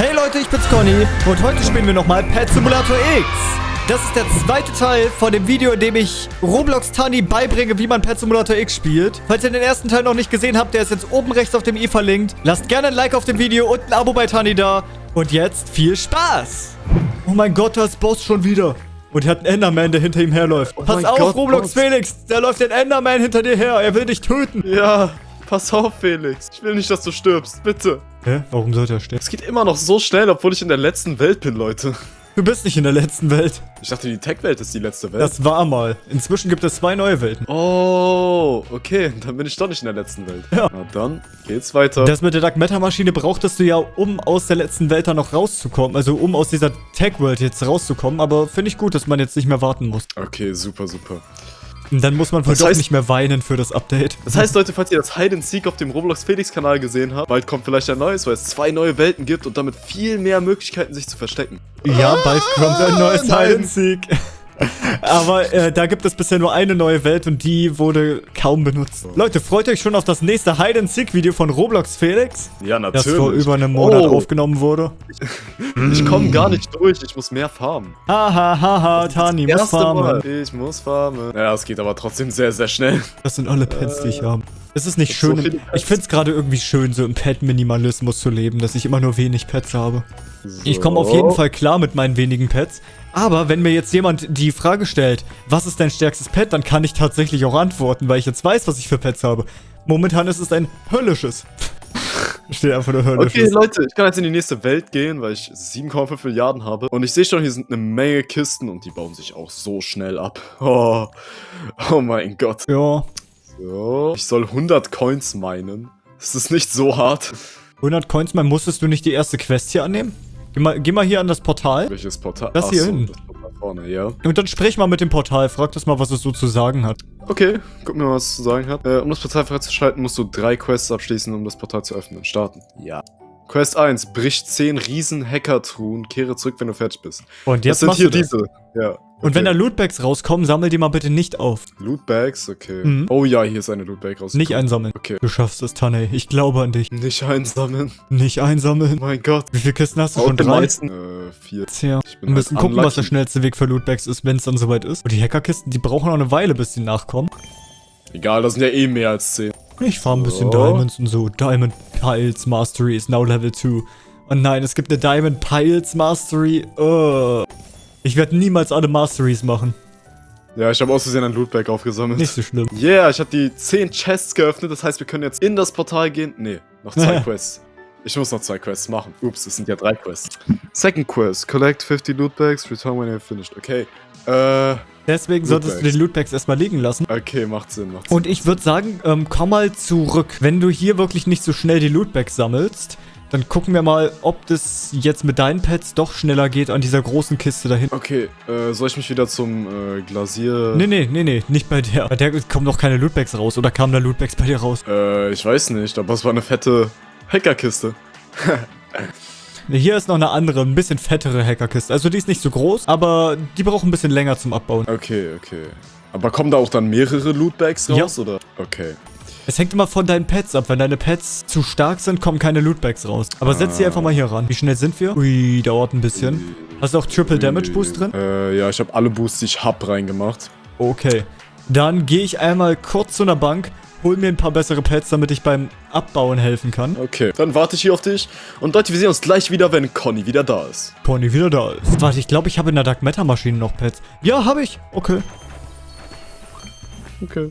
Hey Leute, ich bin's Conny und heute spielen wir nochmal Pet Simulator X. Das ist der zweite Teil von dem Video, in dem ich Roblox Tani beibringe, wie man Pet Simulator X spielt. Falls ihr den ersten Teil noch nicht gesehen habt, der ist jetzt oben rechts auf dem i verlinkt. Lasst gerne ein Like auf dem Video und ein Abo bei Tani da. Und jetzt viel Spaß. Oh mein Gott, da ist Boss schon wieder. Und er hat einen Enderman, der hinter ihm herläuft. Oh Pass auf, Gott, Roblox Boss. Felix. Da läuft ein Enderman hinter dir her. Er will dich töten. Ja, pass auf, Felix. Ich will nicht, dass du stirbst. Bitte. Hä? Warum sollte er sterben? Es geht immer noch so schnell, obwohl ich in der letzten Welt bin, Leute. Du bist nicht in der letzten Welt. Ich dachte, die Tech-Welt ist die letzte Welt. Das war mal. Inzwischen gibt es zwei neue Welten. oh, okay. Dann bin ich doch nicht in der letzten Welt. Ja. Na dann geht's weiter. Das mit der Dark Matter Maschine brauchtest du ja, um aus der letzten Welt da noch rauszukommen. Also um aus dieser Tech-World jetzt rauszukommen. Aber finde ich gut, dass man jetzt nicht mehr warten muss. okay, super, super. Dann muss man wohl Das doch nicht mehr weinen für das Update. Das heißt, Leute, falls ihr das Hide and Seek auf dem Roblox Felix Kanal gesehen habt, bald kommt vielleicht ein neues, weil es zwei neue Welten gibt und damit viel mehr Möglichkeiten, sich zu verstecken. Ja, bald kommt ein neues nein. Hide and Seek. Aber äh, da gibt es bisher nur eine neue Welt und die wurde kaum benutzt. Leute, freut euch schon auf das nächste Hide and Seek Video von Roblox Felix, Ja, das natürlich. vor über einem Monat Oh. aufgenommen wurde. Ich komme gar nicht durch, ich muss mehr farmen. Haha, haha, Tani muss farmen. Mal. Ich muss farmen. Ja, es geht aber trotzdem sehr, sehr schnell. Das sind alle Pets, die ich habe. Es ist nicht so schön. Pets. ich finde es gerade irgendwie schön, so im Pet-Minimalismus zu leben, dass ich immer nur wenig Pets habe. Ich komme auf jeden Fall klar mit meinen wenigen Pets. Aber wenn mir jetzt jemand die Frage stellt, was ist dein stärkstes Pet, dann kann ich tatsächlich auch antworten, weil ich jetzt weiß, was ich für Pets habe. Momentan ist es ein höllisches. Steht einfach nur Okay, höllisches. Leute, ich kann jetzt in die nächste Welt gehen, weil ich 7,5 Milliarden habe. Und ich sehe schon, hier sind eine Menge Kisten und die bauen sich auch so schnell ab. Oh, oh mein Gott. ja, So, ich soll 100 Coins meinen. Das ist nicht so hart. 100 Coins, mal musstest du nicht die erste Quest hier annehmen? Geh mal, geh mal hier an das Portal. Welches Portal? Das hier Ach so, hinten. Das Portal vorne, ja. Und dann sprich mal mit dem Portal, frag das mal, was es so zu sagen hat. Okay, guck mir mal, was es zu sagen hat. Äh, um das Portal freizuschalten, musst du drei Quests abschließen, um das Portal zu öffnen. Starten. Ja. Quest 1. Brich 10 riesen Hacker-Truhen. Kehre zurück, wenn du fertig bist. Und jetzt das sind hier das. diese. Ja. Und wenn da okay. Lootbags rauskommen, sammel die mal bitte nicht auf. Lootbags, okay. Mhm. Oh ja, hier ist eine Lootbag rausgekommen. Nicht einsammeln. Okay. Du schaffst es, Taney. Ich glaube an dich. Nicht einsammeln. Nicht einsammeln. Mein Gott. Wie viele Kisten hast du schon? den Drei? meisten. Äh, vier. Tja. Ich Wir müssen halt gucken, was der unlucky. schnellste Weg für Lootbags ist, wenn es dann soweit ist. Und die Hackerkisten, die brauchen noch eine Weile, bis die nachkommen. Egal, das sind ja eh mehr als 10. Ich fahre ein bisschen So. Diamonds und so. Diamond Piles Mastery is now Level 2. Und nein, es gibt eine Diamond Piles Mastery. Oh. Ich werde niemals alle Masteries machen. Ja, ich habe aus Versehen ein Lootbag aufgesammelt. Nicht so schlimm. Yeah, ich habe die 10 Chests geöffnet. Das heißt, wir können jetzt in das Portal gehen. Nee, noch zwei Quests. Ich muss noch zwei Quests machen. Ups, es sind ja drei Quests. Second Quest. Collect 50 Lootbags. Return when you're finished. Okay. Äh, Deswegen solltest du Lootbags. die Lootbags erstmal liegen lassen. okay, macht Sinn, macht Sinn. Und ich würde sagen, ähm, komm mal zurück. Wenn du hier wirklich nicht so schnell die Lootbags sammelst, dann gucken wir mal, ob das jetzt mit deinen Pets doch schneller geht an dieser großen Kiste da hinten. Okay, äh, soll ich mich wieder zum äh, Glasier... Nee, nee, nee, nee, nicht bei der. Bei der kommen doch keine Lootbags raus. Oder kamen da Lootbags bei dir raus? Äh, ich weiß nicht, aber es war eine fette Hackerkiste. Hier ist noch eine andere, ein bisschen fettere Hackerkiste. Also die ist nicht so groß, aber die braucht ein bisschen länger zum Abbauen. Okay, okay. Aber kommen da auch dann mehrere Lootbags Ja. raus, oder? Okay. Es hängt immer von deinen Pets ab. Wenn deine Pets zu stark sind, kommen keine Lootbags raus. Aber setz die Ah. einfach mal hier ran. Wie schnell sind wir? Ui, dauert ein bisschen. Hast du auch Triple Damage Boost drin? Äh, ja, ich habe alle Boosts, die ich hab, reingemacht. Okay. Dann gehe ich einmal kurz zu einer Bank, hol mir ein paar bessere Pets, damit ich beim Abbauen helfen kann. Okay, dann warte ich hier auf dich. Und Leute, wir sehen uns gleich wieder, wenn Conny wieder da ist. Pony wieder da ist. Warte, ich glaube, ich habe in der Dark Matter Maschine noch Pets. Ja, habe ich. Okay. Okay.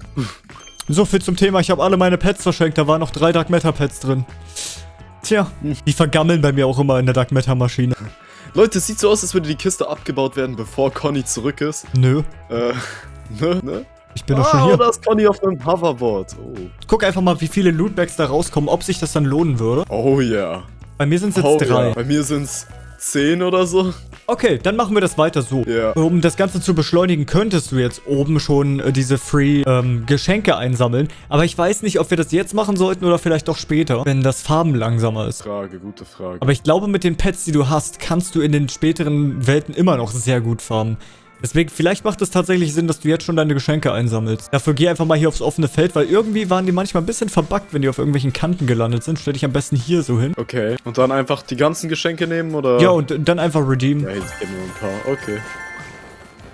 So viel zum Thema. Ich habe alle meine Pets verschenkt. Da waren noch drei Dark Matter Pets drin. Tja, die vergammeln bei mir auch immer in der Dark Matter Maschine. Leute, es sieht so aus, als würde die Kiste abgebaut werden, bevor Conny zurück ist. Nö, Äh, ne, ne? ich bin doch ah, schon hier. da ist Conny auf einem Hoverboard. Oh. Guck einfach mal, wie viele Lootbags da rauskommen, ob sich das dann lohnen würde. Oh ja. Bei mir sind es jetzt Oh drei. ja. Bei mir sind's 10 oder so. Okay, dann machen wir das weiter so. Ja. Um das Ganze zu beschleunigen, könntest du jetzt oben schon äh, diese Free ähm, Geschenke einsammeln. Aber ich weiß nicht, ob wir das jetzt machen sollten oder vielleicht doch später, wenn das Farben langsamer ist. Frage, gute Frage. Aber ich glaube, mit den Pets, die du hast, kannst du in den späteren Welten immer noch sehr gut farmen. Deswegen, vielleicht macht es tatsächlich Sinn, dass du jetzt schon deine Geschenke einsammelst. Dafür geh einfach mal hier aufs offene Feld, weil irgendwie waren die manchmal ein bisschen verbuggt, wenn die auf irgendwelchen Kanten gelandet sind. Stell dich am besten hier so hin. Okay. Und dann einfach die ganzen Geschenke nehmen, oder? Ja, und dann einfach redeemen. Ja, jetzt geben wir ein paar. Okay.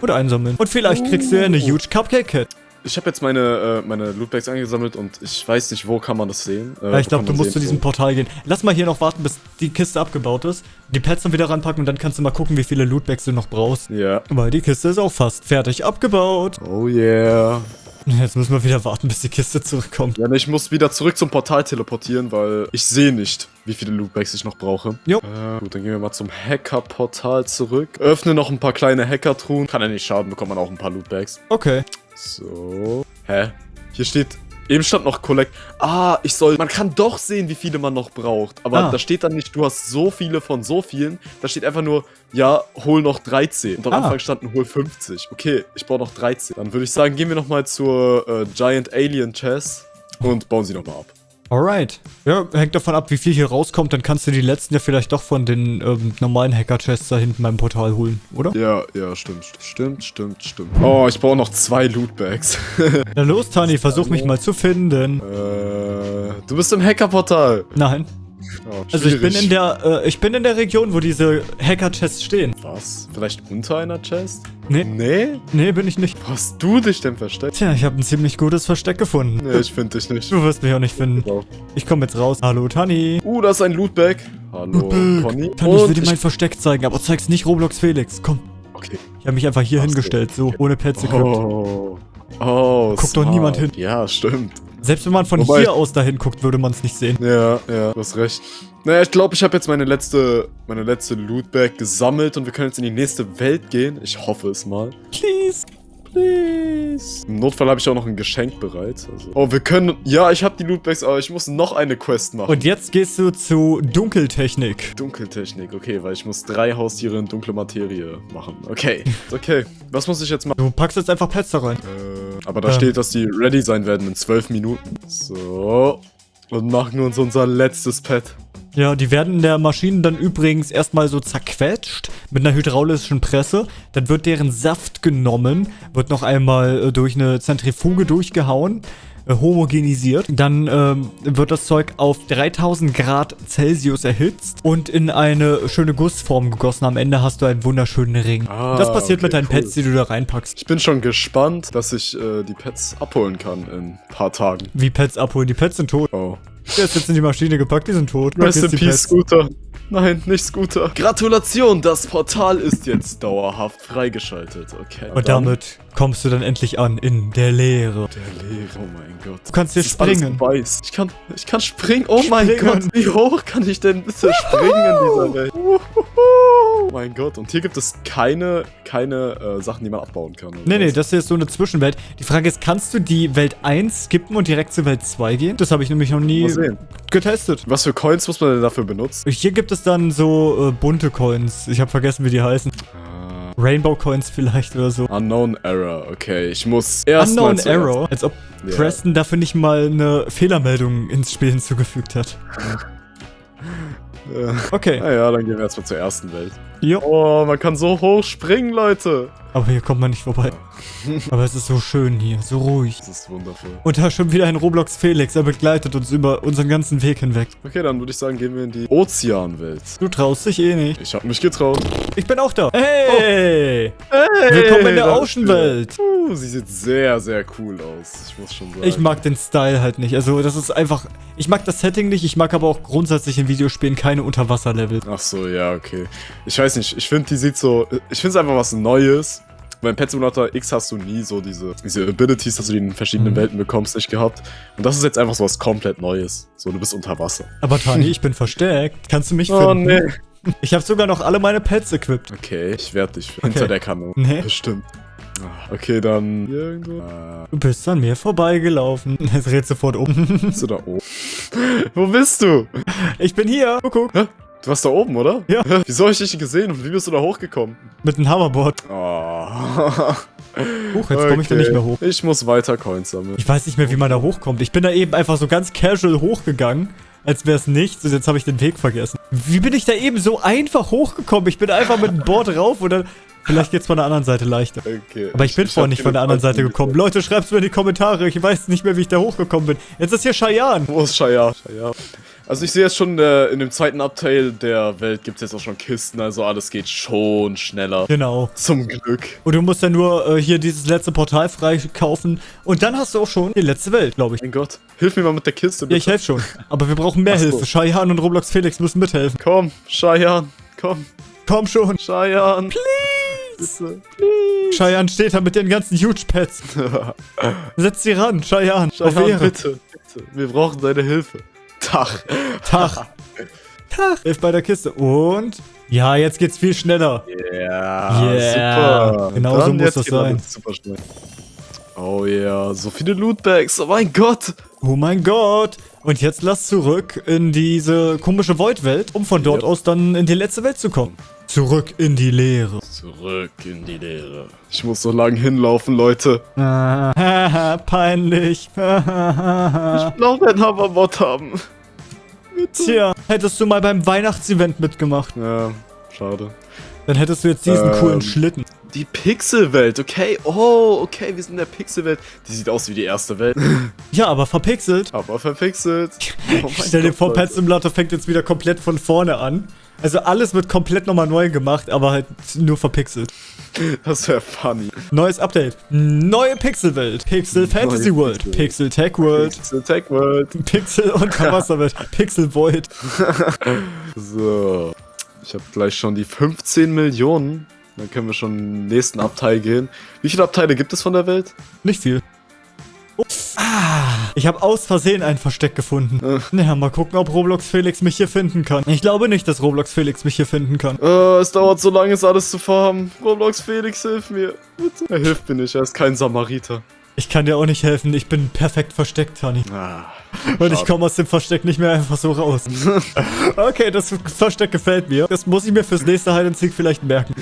Oder einsammeln. Und vielleicht kriegst du ja eine huge Cupcake-Kit. Ich habe jetzt meine, äh, meine Lootbags eingesammelt und ich weiß nicht, wo kann man das sehen. Äh, Ja, ich glaube, du musst zu diesem Portal gehen. Lass mal hier noch warten, bis die Kiste abgebaut ist. Die Pets dann wieder ranpacken und dann kannst du mal gucken, wie viele Lootbags du noch brauchst. Ja. Weil die Kiste ist auch fast fertig abgebaut. Oh yeah. Jetzt müssen wir wieder warten, bis die Kiste zurückkommt. Ja, ne, ich muss wieder zurück zum Portal teleportieren, weil ich sehe nicht, wie viele Lootbags ich noch brauche. Jo. Äh, gut, dann gehen wir mal zum Hacker-Portal zurück. Öffne noch ein paar kleine Hacker-Truhen. Kann ja nicht schaden, bekommt man auch ein paar Lootbags. Okay. So. Hä? Hier steht... Eben stand noch Collect. Ah, ich soll... Man kann doch sehen, wie viele man noch braucht. Aber Ah. da steht dann nicht, du hast so viele von so vielen. Da steht einfach nur, ja, hol noch 13. Und am Ah. Anfang standen, hol 50. Okay, ich brauche noch 13. Dann würde ich sagen, gehen wir nochmal zur äh, Giant Alien Chest und bauen sie nochmal ab. Alright. Ja, hängt davon ab, wie viel hier rauskommt. Dann kannst du die letzten ja vielleicht doch von den ähm, normalen Hacker-Chests da hinten beim Portal holen, oder? Ja, ja, stimmt. Stimmt, stimmt, stimmt. Oh, ich brauche noch zwei Lootbags. Na los, Tani, versuch mich mal zu finden. äh, du bist im Hackerportal. Nein. Oh, Also ich bin in der, äh, ich bin in der Region, wo diese Hacker-Chests stehen. Was? Vielleicht unter einer Chest? Nee, Nee? nee, bin ich nicht. Wo hast du dich denn versteckt? Tja, ich habe ein ziemlich gutes Versteck gefunden. Nee, ich finde dich nicht. Du wirst mich auch nicht finden. Doch. Ich komme jetzt raus. Hallo, Tani. Uh, da ist ein Lootbag. Hallo, Conny. Tani, ich will dir mein Versteck zeigen, aber zeig's nicht Roblox Felix. Komm. Okay. Ich habe mich einfach hier Ach hingestellt, so, ohne Pets equipped. Oh. Oh, Guckt doch smart. niemand hin. Ja, stimmt. Selbst wenn man von Wobei- hier aus dahin guckt, würde man es nicht sehen. Ja, ja, du hast recht. Naja, ich glaube, ich habe jetzt meine letzte, meine letzte Lootbag gesammelt und wir können jetzt in die nächste Welt gehen. Ich hoffe es mal. Please. Please. Im Notfall habe ich auch noch ein Geschenk bereit. Also. Oh, wir können... Ja, ich habe die Lootbags, aber ich muss noch eine Quest machen. Und jetzt gehst du zu Dunkeltechnik. Dunkeltechnik, okay, weil ich muss drei Haustiere in dunkle Materie machen. Okay, okay. Was muss ich jetzt machen? Du packst jetzt einfach Pets da rein. Äh, aber da Ähm. steht, dass die ready sein werden in zwölf Minuten. So. Und machen uns unser letztes Pet. Ja, die werden in der Maschine dann übrigens erstmal so zerquetscht mit einer hydraulischen Presse. Dann wird deren Saft genommen, wird noch einmal äh, durch eine Zentrifuge durchgehauen, homogenisiert. Dann ähm, wird das Zeug auf 3000 Grad Celsius erhitzt und in eine schöne Gussform gegossen. Am Ende hast du einen wunderschönen Ring. Ah, das passiert mit okay, deinen cool. Pets, die du da reinpackst. Ich bin schon gespannt, dass ich äh, die Pets abholen kann in ein paar Tagen. Wie Pets abholen. Die Pets sind tot. Oh. Der ist jetzt in die Maschine gepackt, die sind tot. Rest in Peace. Scooter. Nein, nicht Scooter. Gratulation, das Portal ist jetzt dauerhaft freigeschaltet. Okay. Und damit kommst du dann endlich an in der Leere. Der Leere, oh mein Gott. Du kannst hier Das springen. Weiß. Ich kann, ich kann springen. Oh mein Springen. Gott, wie hoch kann ich denn bitte springen in dieser Welt? Oh mein Gott. Und hier gibt es keine, keine äh, Sachen, die man abbauen kann. Nee, nee, was? das hier ist so eine Zwischenwelt. Die Frage ist, kannst du die Welt 1 skippen und direkt zur Welt 2 gehen? Das habe ich nämlich noch nie getestet. Was für Coins muss man denn dafür benutzen? Hier gibt es dann so äh, bunte Coins. Ich habe vergessen, wie die heißen. Ah, Rainbow Coins vielleicht oder so. Unknown Error. Okay, ich muss erst Unknown mal Arrow. Als ob Ja. Preston dafür nicht mal eine Fehlermeldung ins Spiel hinzugefügt hat. Äh, Okay. naja, dann gehen wir erstmal zur ersten Welt. Jo. Oh, man kann so hoch springen, Leute. Aber hier kommt man nicht vorbei. Aber es ist so schön hier, so ruhig. Das ist wundervoll. Und da ist schon wieder ein Roblox Felix. Er begleitet uns über unseren ganzen Weg hinweg. Okay, dann würde ich sagen, gehen wir in die Ozeanwelt. Du traust dich eh nicht. Ich habe mich getraut. Ich bin auch da. Hey! Hey, Willkommen in der Oceanwelt. Uh, sie sieht sehr, sehr cool aus. Ich muss schon sagen. Ich mag den Style halt nicht. Also, das ist einfach. Ich mag das Setting nicht. Ich mag aber auch grundsätzlich in Videospielen keine Unterwasserlevel. Ach so, ja, okay. Ich weiß nicht, ich finde, die sieht so. Ich finde es einfach was Neues. Beim Pet Simulator X hast du nie so diese, diese Abilities, dass du die in verschiedenen Mhm. Welten bekommst, nicht gehabt. Und das ist jetzt einfach so was komplett Neues. So, du bist unter Wasser. Aber Tani, ich bin versteckt. Kannst du mich Oh, finden? Ich habe sogar noch alle meine Pets equipped. Okay, ich werde dich hinter der Kanone. Nee. Bestimmt. Ah, Okay, dann irgendwo. Ah, Du bist an mir vorbeigelaufen. Es dreht sofort um. bist du da oben? Wo bist du? Ich bin hier. Guck, guck. Du warst da oben, oder? Ja. Wieso hab ich dich nicht gesehen und wie bist du da hochgekommen? Mit einem Hoverboard. Oh. Huch, jetzt komme ich da nicht mehr hoch. Ich muss weiter Coins sammeln. Ich weiß nicht mehr, wie man da hochkommt. Ich bin da eben einfach so ganz casual hochgegangen, als wäre es nichts. Und jetzt habe ich den Weg vergessen. Wie bin ich da eben so einfach hochgekommen? Ich bin einfach mit dem Board rauf und dann Vielleicht geht's von der anderen Seite leichter. Okay. Aber ich bin vorhin hab nicht von der anderen Seite gekommen. mehr. Leute, schreibt's mir in die Kommentare. Ich weiß nicht mehr, wie ich da hochgekommen bin. Jetzt ist hier Cheyenne. Wo ist Shaya? Shaya. Also ich sehe jetzt schon, äh, in dem zweiten Abteil der Welt gibt es jetzt auch schon Kisten, also alles geht schon schneller. Genau. Zum Glück. Und du musst ja nur äh, hier dieses letzte Portal freikaufen. Und dann hast du auch schon die letzte Welt, glaube ich. Mein Gott, hilf mir mal mit der Kiste, Ja, bitte. ich helfe schon. Aber wir brauchen mehr so. Hilfe. Cheyenne und Roblox Felix müssen mithelfen. Komm, Cheyenne, komm, Komm schon. Cheyenne. Please. Cheyenne steht da mit den ganzen Huge-Pads. Setz sie ran, Cheyenne. Auf Cheyenne, bitte, bitte. Wir brauchen deine Hilfe. Tag. Tag. Tag. Hilf bei der Kiste. Und? Ja, jetzt geht's viel schneller. Ja, Yeah. super. Genau so muss das sein. Super schnell. Oh ja, so viele Lootbags. Oh mein Gott. Oh mein Gott. Und jetzt lass zurück in diese komische Void-Welt, um von dort Yep. aus dann in die letzte Welt zu kommen. Zurück in die Leere. Zurück in die Leere. Ich muss so lang hinlaufen, Leute. Ah, peinlich. Ich will auch einen Hoverbot haben. Tja, hättest du mal beim Weihnachtsevent mitgemacht, Ja, schade. dann hättest du jetzt diesen Ähm. coolen Schlitten. Die Pixelwelt, okay. Oh, okay, wir sind in der Pixelwelt. Die sieht aus wie die erste Welt, Ja, aber verpixelt. aber verpixelt. Oh Stell dir Gott, vor. Pet Simulator fängt jetzt wieder komplett von vorne an. Also alles wird komplett nochmal neu gemacht, aber halt nur verpixelt. Das wäre funny. Neues Update. Neue Pixelwelt. Pixel Fantasy Neue World. Pixel. Pixel Tech World. Pixel Tech World. Pixel Unterwasserwelt. Pixel Void. So. Ich habe gleich schon die 15 Millionen. Dann können wir schon im nächsten Abteil gehen. Wie viele Abteile gibt es von der Welt? Nicht viel. Ich habe aus Versehen ein Versteck gefunden. Äh. Naja, mal gucken, ob Roblox Felix mich hier finden kann. Ich glaube nicht, dass Roblox Felix mich hier finden kann. Äh, es dauert so lange, es alles zu farmen. Roblox Felix, hilf mir. Bitte. Er hilft mir nicht, er ist kein Samariter. Ich kann dir auch nicht helfen. Ich bin perfekt versteckt, Honey. Ah. Und ich komme aus dem Versteck nicht mehr einfach so raus. okay, das Versteck gefällt mir. Das muss ich mir fürs nächste Hide and Seek vielleicht merken.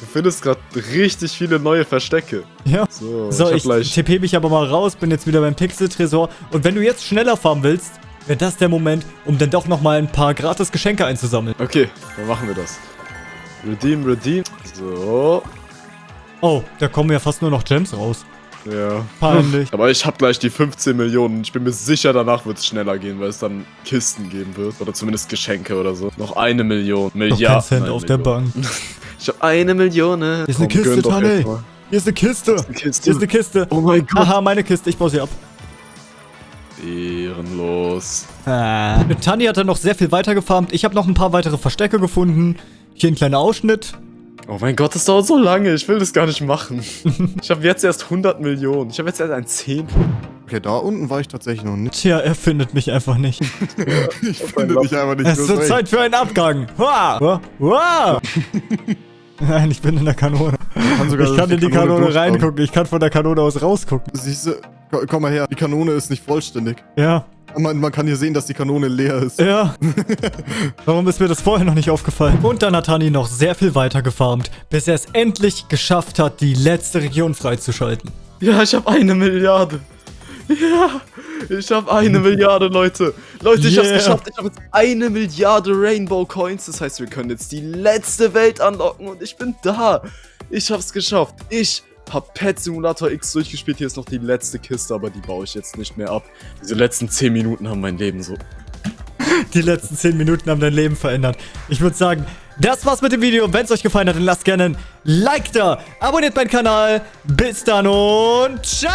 Du findest gerade richtig viele neue Verstecke. Ja. So, So, ich ich. TP mich aber mal raus, bin jetzt wieder beim Pixel-Tresor. Und wenn du jetzt schneller farmen willst, wäre das der Moment, um dann doch nochmal ein paar gratis Geschenke einzusammeln. Okay, dann machen wir das. Redeem, redeem. So. Oh, da kommen ja fast nur noch Gems raus. Ja. Peinlich. Aber ich habe gleich die 15 Millionen. Ich bin mir sicher, danach wird es schneller gehen, weil es dann Kisten geben wird. Oder zumindest Geschenke oder so. Noch eine Million. Noch kein Milliarden. Cent Nein, auf der Million. Bank. Ich habe eine Million. Hier ist eine Kiste, gönn doch Tanne. Hier ist eine Kiste. Hier Kiste. ist eine Kiste. Oh mein Gott. Haha, meine Kiste. Ich baue sie ab. Ehrenlos. Ah. Tani hat dann noch sehr viel weiter gefarmt. Ich habe noch ein paar weitere Verstecke gefunden. Hier ein kleiner Ausschnitt. Oh mein Gott, das dauert so lange. Ich will das gar nicht machen. ich habe jetzt erst 100 Millionen. Ich habe jetzt erst ein Zehntel. Okay, da unten war ich tatsächlich noch nicht. Tja, er findet mich einfach nicht. Ich finde dich einfach nicht Es ist. Zeit für einen Abgang. Wow. Wow. wow. Nein, ich bin in der Kanone. kann sogar Ich kann in die Kanone durchschauen. reingucken. Ich kann von der Kanone aus rausgucken. Siehst du, ko- komm mal her, die Kanone ist nicht vollständig. Ja. Man, man kann hier sehen, dass die Kanone leer ist. Ja. Warum ist mir das vorher noch nicht aufgefallen? Und dann hat Tani noch sehr viel weiter gefarmt, bis er es endlich geschafft hat, die letzte Region freizuschalten. Ja, ich habe eine Milliarde. Ja, ich habe eine Milliarde, Leute. Leute, ich Yeah. hab's geschafft. Ich habe jetzt eine Milliarde Rainbow Coins. Das heißt, wir können jetzt die letzte Welt anlocken und ich bin da. Ich hab's geschafft. Ich hab Pet Simulator X durchgespielt. Hier ist noch die letzte Kiste, aber die baue ich jetzt nicht mehr ab. Diese letzten 10 Minuten haben mein Leben so. Die letzten 10 Minuten haben dein Leben verändert. Ich würde sagen, das war's mit dem Video. Wenn es euch gefallen hat, dann lasst gerne ein Like da. Abonniert meinen Kanal. Bis dann und ciao!